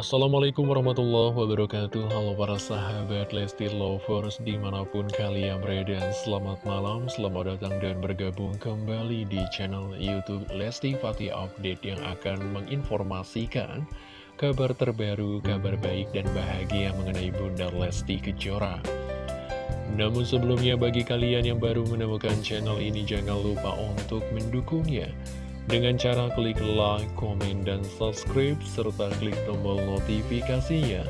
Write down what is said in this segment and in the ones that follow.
Assalamualaikum warahmatullahi wabarakatuh. Halo para sahabat Lesti Lovers di mana pun kalian berada Selamat malam, selamat datang dan bergabung kembali di channel Youtube Lesti Fatih Update Yang akan menginformasikan kabar terbaru, kabar baik dan bahagia mengenai Bunda Lesti Kejora. Namun sebelumnya bagi kalian yang baru menemukan channel ini jangan lupa untuk mendukungnya dengan cara klik like, komen, dan subscribe, serta klik tombol notifikasinya.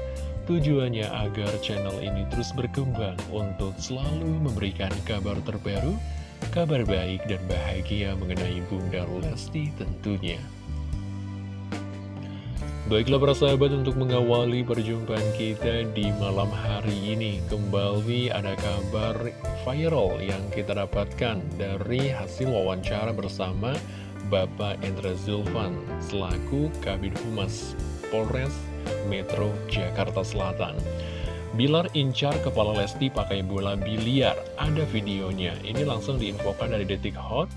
Tujuannya agar channel ini terus berkembang untuk selalu memberikan kabar terbaru, kabar baik dan bahagia mengenai Bunda Lesti tentunya. Baiklah para sahabat untuk mengawali perjumpaan kita di malam hari ini Kembali ada kabar viral yang kita dapatkan dari hasil wawancara bersama Bapak Endra Zulfan selaku Kabid Humas Polres Metro Jakarta Selatan. Bilar incar kepala Lesti pakai bola biliar. Ada videonya. Ini langsung diinfokan dari Detik Hot.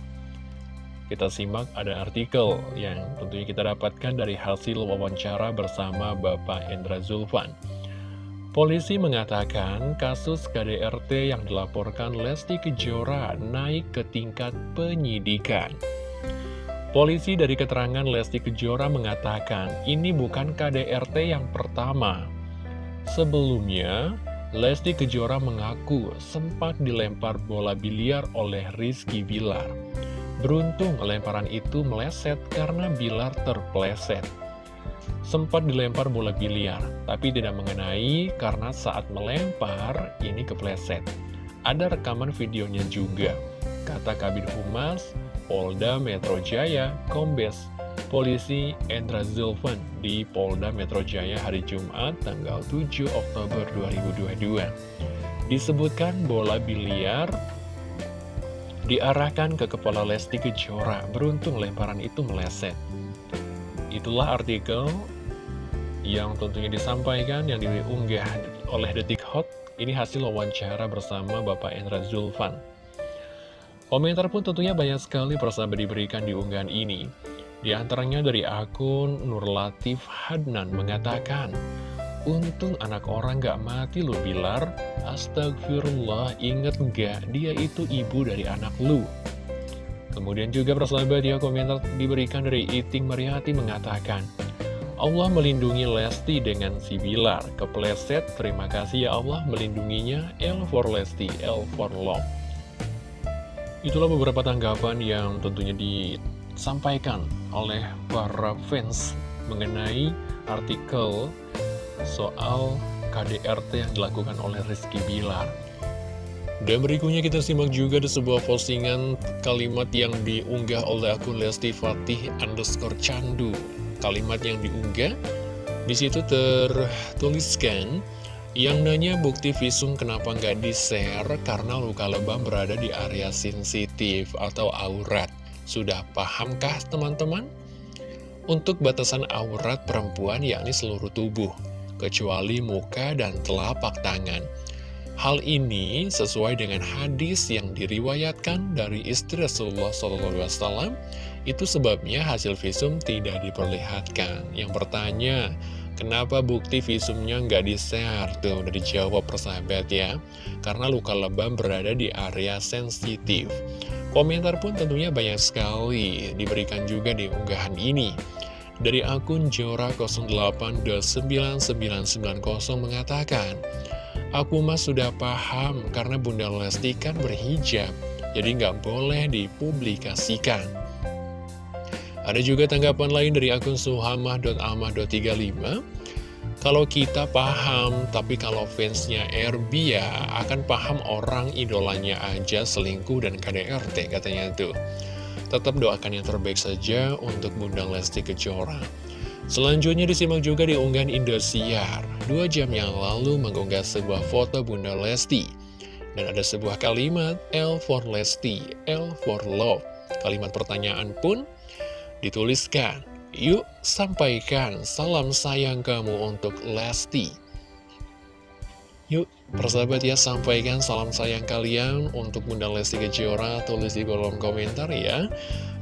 Kita simak ada artikel yang tentunya kita dapatkan dari hasil wawancara bersama Bapak Endra Zulfan. Polisi mengatakan kasus KDRT yang dilaporkan Lesti Kejora naik ke tingkat penyidikan. Polisi dari keterangan Lesti Kejora mengatakan ini bukan KDRT yang pertama. Sebelumnya, Lesti Kejora mengaku sempat dilempar bola biliar oleh Rizky Bilar. Beruntung lemparan itu meleset karena Bilar terpleset. Sempat dilempar bola biliar, tapi tidak mengenai karena saat melempar ini kepleset. Ada rekaman videonya juga, kata Kabin Humas Polda Metro Jaya, Kombes Polisi Endra Zulfan di Polda Metro Jaya hari Jumat tanggal 7 Oktober 2022. Disebutkan bola biliar diarahkan ke kepala Lesti Kejora, beruntung lemparan itu meleset. Itulah artikel yang tentunya disampaikan, yang diunggah oleh Detik Hot, ini hasil wawancara bersama Bapak Endra Zulfan. Komentar pun tentunya banyak sekali persahabat diberikan di unggahan ini. Di antaranya dari akun Nur Latif Hadnan mengatakan, Untung anak orang gak mati lu Bilar, astagfirullah inget gak dia itu ibu dari anak lu. Kemudian juga persahabat ya komentar diberikan dari Iting Mariati mengatakan, Allah melindungi Lesti dengan si Bilar, kepleset, terima kasih ya Allah melindunginya, L for Lesti, L for Love. Itulah beberapa tanggapan yang tentunya disampaikan oleh para fans mengenai artikel soal KDRT yang dilakukan oleh Rizky Bilar. Dan berikutnya kita simak juga di sebuah postingan kalimat yang diunggah oleh akun Lesti Fatih underscore candu. Kalimat yang diunggah, di situ tertuliskan, yang nanya bukti visum kenapa nggak di-share karena luka lebam berada di area sensitif atau aurat. Sudah pahamkah teman-teman? Untuk batasan aurat perempuan yakni seluruh tubuh, kecuali muka dan telapak tangan. Hal ini sesuai dengan hadis yang diriwayatkan dari istri Rasulullah SAW. Itu sebabnya hasil visum tidak diperlihatkan. Yang bertanya, Kenapa bukti visumnya nggak di-share? Tuh, udah dijawab persahabat ya. Karena luka lebam berada di area sensitif. Komentar pun tentunya banyak sekali diberikan juga di unggahan ini. Dari akun Jora08299990 mengatakan, Aku mas sudah paham karena Bunda Lesti kan berhijab, jadi nggak boleh dipublikasikan. Ada juga tanggapan lain dari akun suhamah.amah.35 Kalau kita paham, tapi kalau fansnya RB ya akan paham orang idolanya aja selingkuh dan KDRT katanya tuh. Tetap doakan yang terbaik saja untuk Bunda Lesti Kejora. Selanjutnya disimak juga di unggahan Indosiar. Dua jam yang lalu mengunggah sebuah foto Bunda Lesti. Dan ada sebuah kalimat L for Lesti, L for Love. Kalimat pertanyaan pun dituliskan, Yuk sampaikan salam sayang kamu untuk Lesti. Yuk, persahabat ya, sampaikan salam sayang kalian untuk Bunda Lesti Kejora, tulis di kolom komentar ya.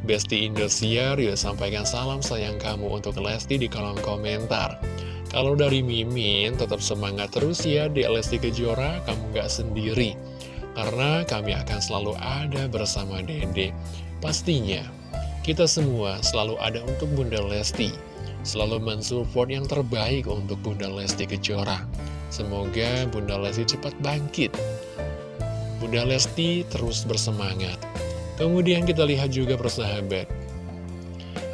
Besti Indosiar, yuk sampaikan salam sayang kamu untuk Lesti di kolom komentar. Kalau dari Mimin, tetap semangat terus ya di Lesti Kejora, kamu gak sendiri. Karena kami akan selalu ada bersama Dede. Pastinya, kita semua selalu ada untuk Bunda Lesti. Selalu mensupport yang terbaik untuk Bunda Lesti Kejora. Semoga Bunda Lesti cepat bangkit. Bunda Lesti terus bersemangat. Kemudian kita lihat juga persahabat.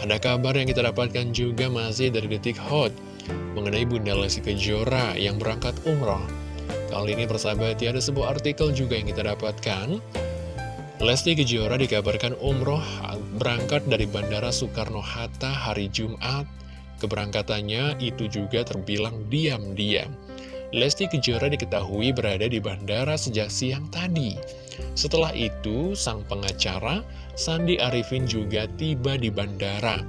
Ada kabar yang kita dapatkan juga masih dari Detik Hot mengenai Bunda Lesti Kejora yang berangkat umroh. Kali ini persahabat ya ada sebuah artikel juga yang kita dapatkan. Lesti Kejora dikabarkan umroh berangkat dari Bandara Soekarno-Hatta hari Jumat. Keberangkatannya itu juga terbilang diam-diam. Lesti Kejora diketahui berada di bandara sejak siang tadi. Setelah itu, sang pengacara, Sandi Arifin juga tiba di bandara.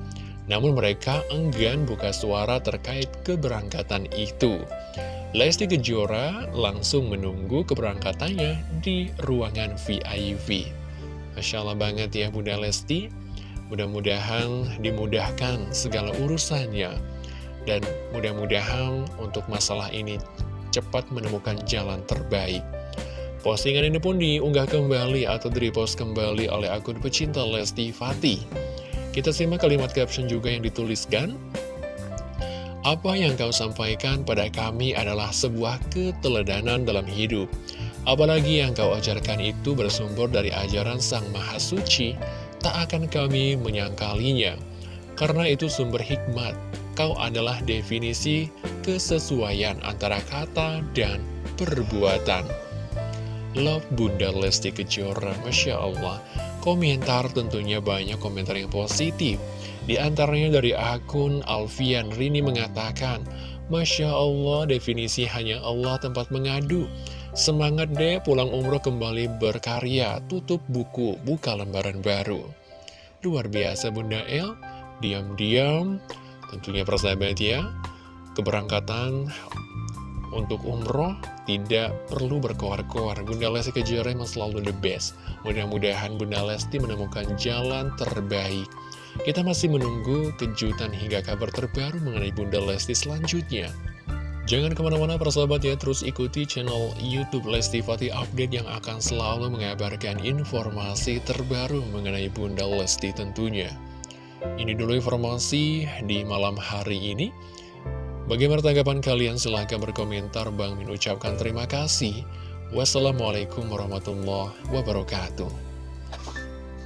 Namun mereka enggan buka suara terkait keberangkatan itu. Lesti Kejora langsung menunggu keberangkatannya di ruangan VIP. Masya Allah banget ya Bunda Lesti. Mudah-mudahan dimudahkan segala urusannya. Dan mudah-mudahan untuk masalah ini cepat menemukan jalan terbaik. Postingan ini pun diunggah kembali atau di-repost kembali oleh akun pecinta Lesti Fatih. Kita simak kalimat caption juga yang dituliskan. Apa yang kau sampaikan pada kami adalah sebuah keteladanan dalam hidup. Apalagi yang kau ajarkan itu bersumber dari ajaran Sang Maha Suci, tak akan kami menyangkalinya. Karena itu sumber hikmat, kau adalah definisi kesesuaian antara kata dan perbuatan. Love Bunda Lesti Kejora, Masya Allah. Komentar tentunya banyak komentar yang positif. Di antaranya dari akun Alfian Rini mengatakan, Masya Allah, definisi hanya Allah tempat mengadu. Semangat deh pulang umroh kembali berkarya, tutup buku, buka lembaran baru. Luar biasa Bunda El, diam-diam, tentunya persahabat ya, keberangkatan untuk umroh tidak perlu berkoar-koar. Bunda Lesti Kejora memang selalu the best. Mudah-mudahan Bunda Lesti menemukan jalan terbaik. Kita masih menunggu kejutan hingga kabar terbaru mengenai Bunda Lesti selanjutnya. Jangan ke mana-mana persahabat ya, terus ikuti channel Youtube Lesti Fatih Update yang akan selalu mengabarkan informasi terbaru mengenai Bunda Lesti tentunya. Ini dulu informasi di malam hari ini. Bagaimana tanggapan kalian? Silahkan berkomentar. Bang Min ucapkan terima kasih. Wassalamualaikum warahmatullahi wabarakatuh.